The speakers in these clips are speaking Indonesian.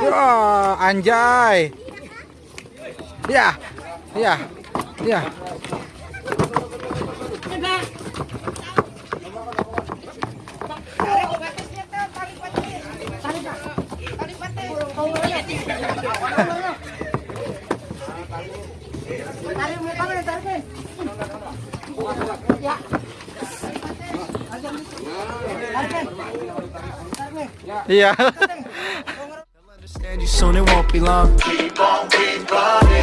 Wah, anjay. Ya. Ya. Ya. Yeah. understand you soon, it won't be long. Keep on, keep on.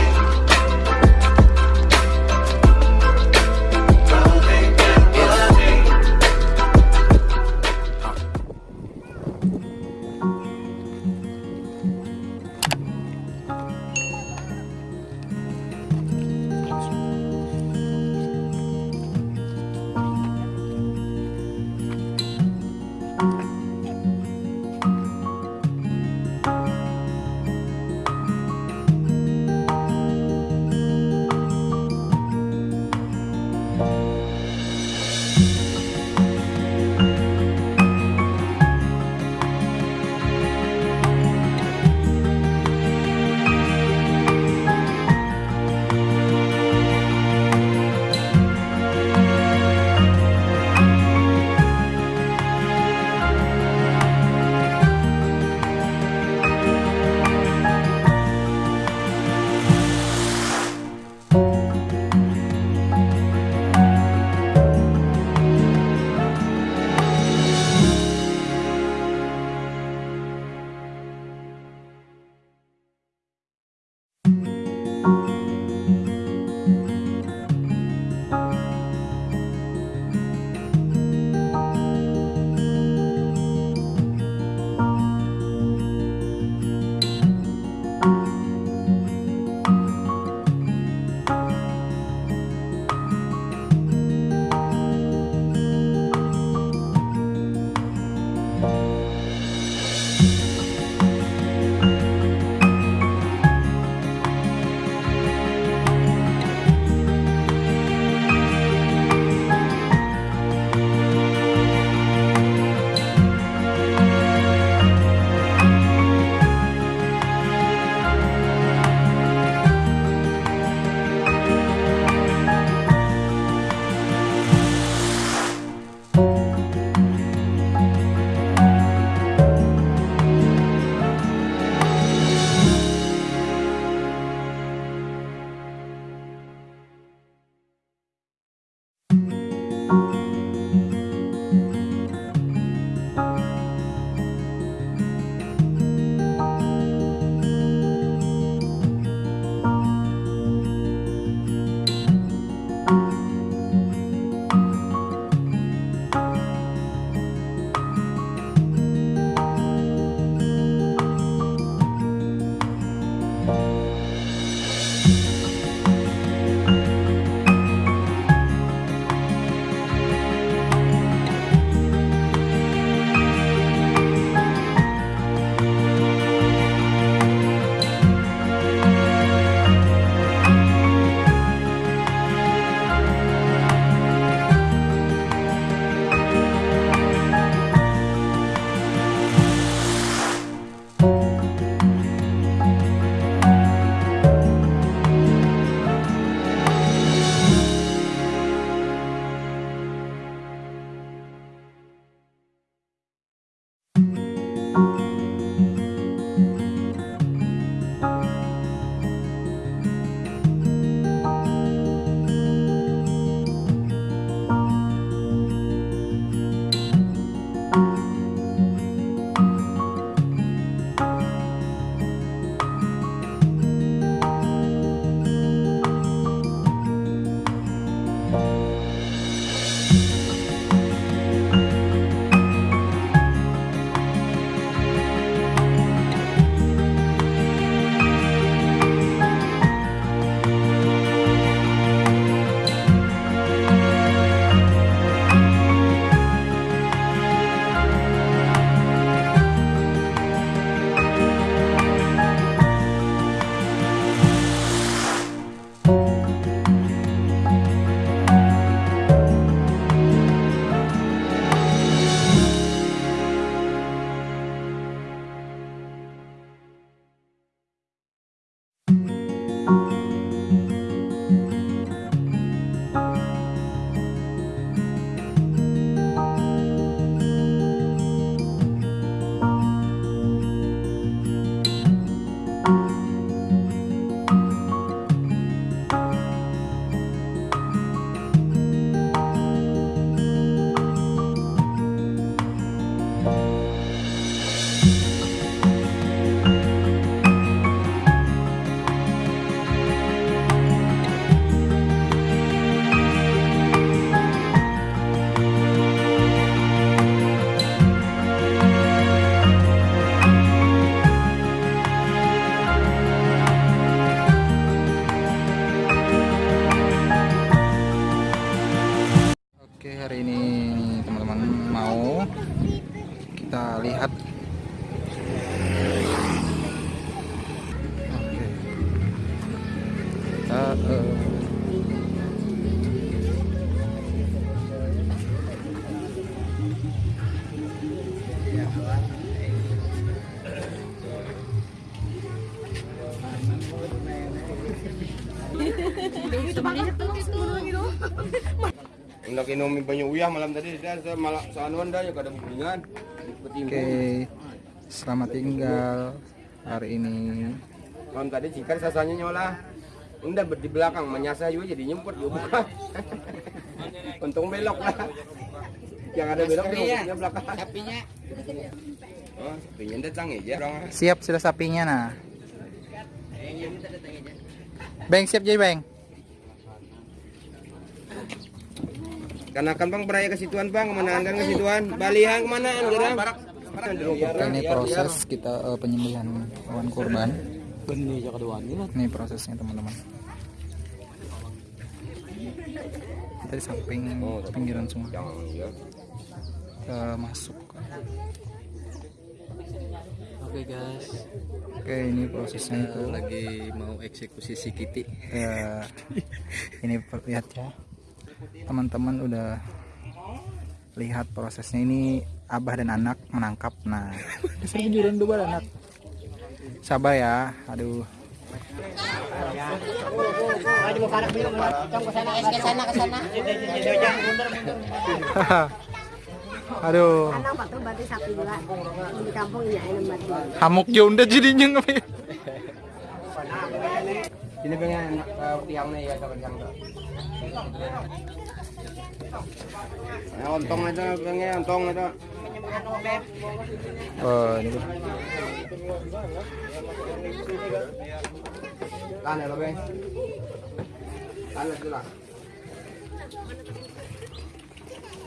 Kita lihat Oke. Kita, banyak uyah malam tadi malah seanuan dah kada. Oke, selamat tinggal hari ini. Malam tadi cikar sasanya nyola. Ber- di belakang menyasar juga jadi nyemput juga. Untung belok lah. Yang ada belok di belakang. Sapinya. Oh, sapinya datang aja. Siap sudah sapinya nah. Beng siap jadi beng. Karena kan bang beraya ke situan bang, ke mana kan ke situan? Balihan ke mana? Oke, ini proses kita eh, penyembelihan hewan kurban. Ini prosesnya teman-teman. Kita di samping pinggiran sungai. Ya. Kita masuk. Oke guys, Oke, ini prosesnya itu. lagi mau eksekusi si Kitty. Ya, ini lihat ya. Teman-teman udah lihat prosesnya ini abah dan anak menangkap. Nah, disuruh juran dua anak. Sabar ya. Aduh. Aduh, Anak batu batu sapi juga di kampung ini ayam batu. hamuk ya udah jadinya ngapain? Sini pengen anak uh, tiang nih ya ontong aja pengen ontong itu. Oh, ini ya bang. Lah.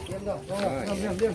Diam dong. Diam diam diam.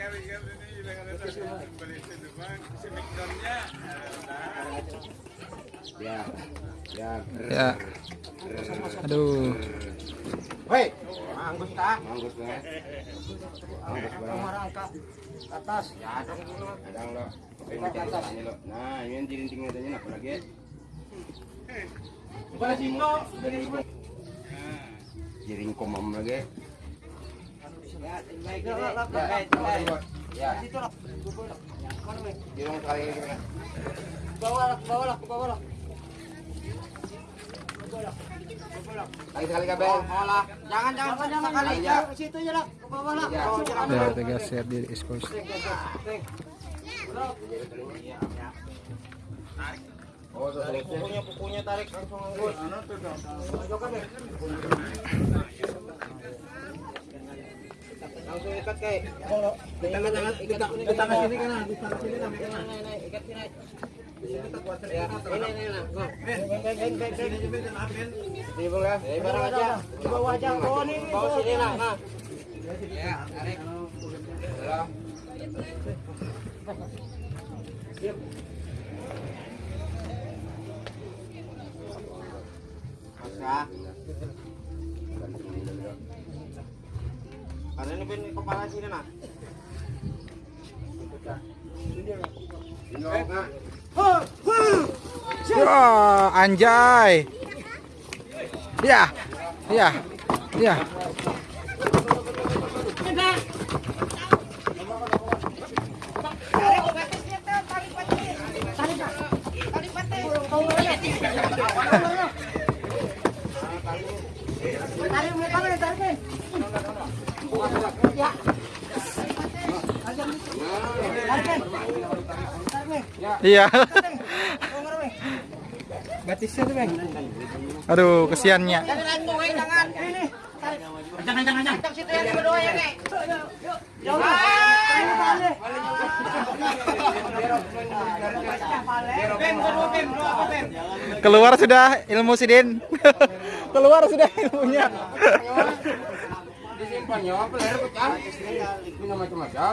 Ya. Ya. Aduh. Hei, anggus kah? Anggus banget. Anggus banget. ke atas. Ya, dong dulu. Kadang lo. Nah, ini jirinting adanya apa lagi? Jiring komam lagi. Ya, ya. Jirung kali ini. Bawa bawa bawa sekali kabel. Jangan jangan Jangan ya. situ aja di ekspos. Oh, tuh pukunya pukunya tarik langsung anggut. Langsung ikat kayak. Tangan tangan ikat di tangan sini kan, di tangan sini kan. Ikat sini. Ya, ini ini barang aja. Aja. Oh, ini Bawa sini lah, nah. Ya, tarik. Dalam. Masa. Ini pun kepala sini nak. Ini nak. Wah, anjay. Ya. Ya. Ya. Iya. Batisnya tuh bang. Aduh, kesiannya. Jangan, jangan. Ini. Keluar sudah ilmu Sidin. Keluar sudah ilmunya. Disimpan nyawa peler pecah. Ini macam-macam.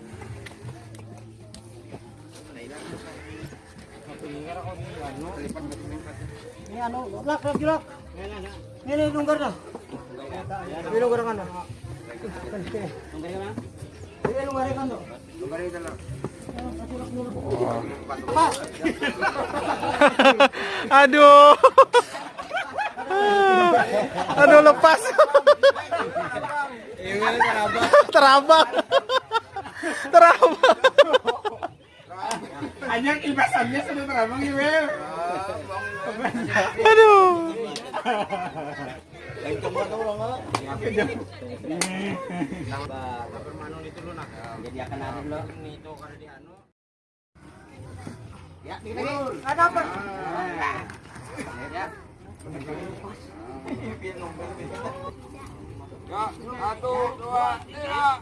anu, lak lak julak. Ini lunggar dah. Ini lunggar kan dah. Ini lunggar kan dah. Aduh. Aduh lepas. Terabang. Terabang. Hanya ilbasannya sudah terbang ya, Bel. Aduh. Ya, ada apa? Ya. Ya, satu, dua, tiga.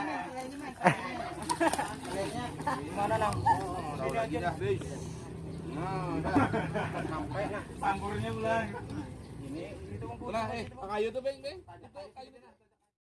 eh. Ang ayaw to, Beng, Beng. Ito, kayo na.